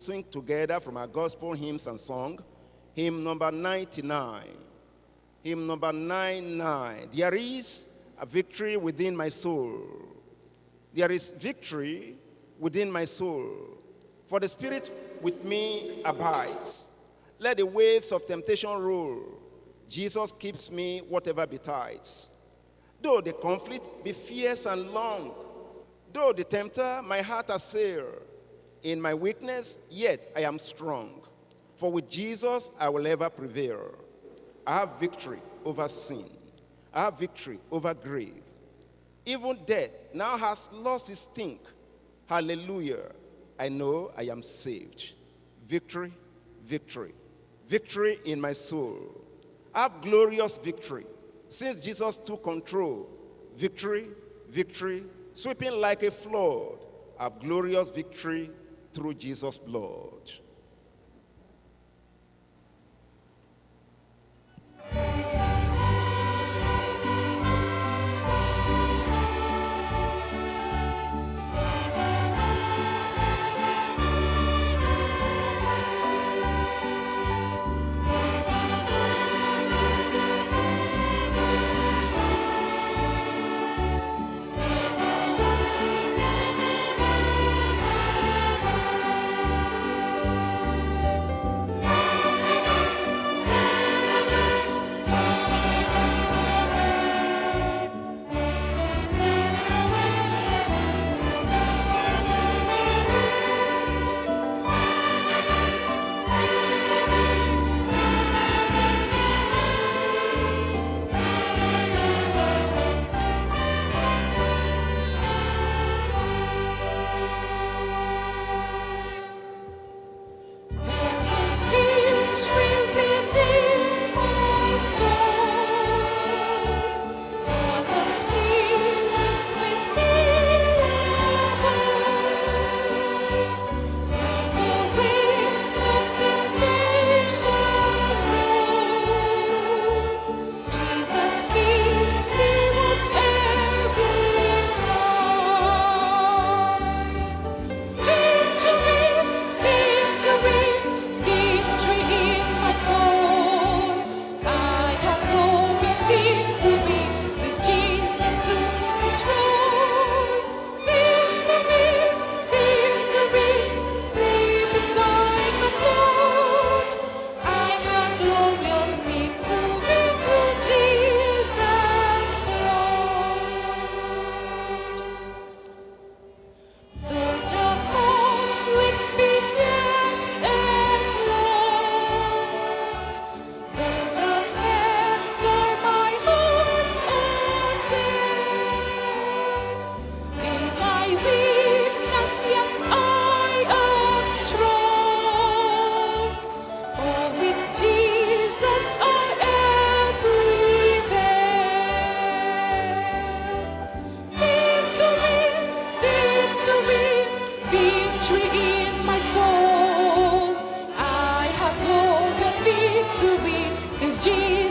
sing together from our gospel hymns and song. Hymn number 99. Hymn number 99. There is a victory within my soul. There is victory within my soul. For the Spirit with me abides. Let the waves of temptation roll. Jesus keeps me whatever betides. Though the conflict be fierce and long, though the tempter my heart assail, in my weakness, yet I am strong. For with Jesus I will ever prevail. I have victory over sin. I have victory over grave. Even death now has lost its stink. Hallelujah. I know I am saved. Victory, victory, victory in my soul. I have glorious victory. Since Jesus took control, victory, victory, sweeping like a flood, I have glorious victory through Jesus' blood. happy to be since Jesus.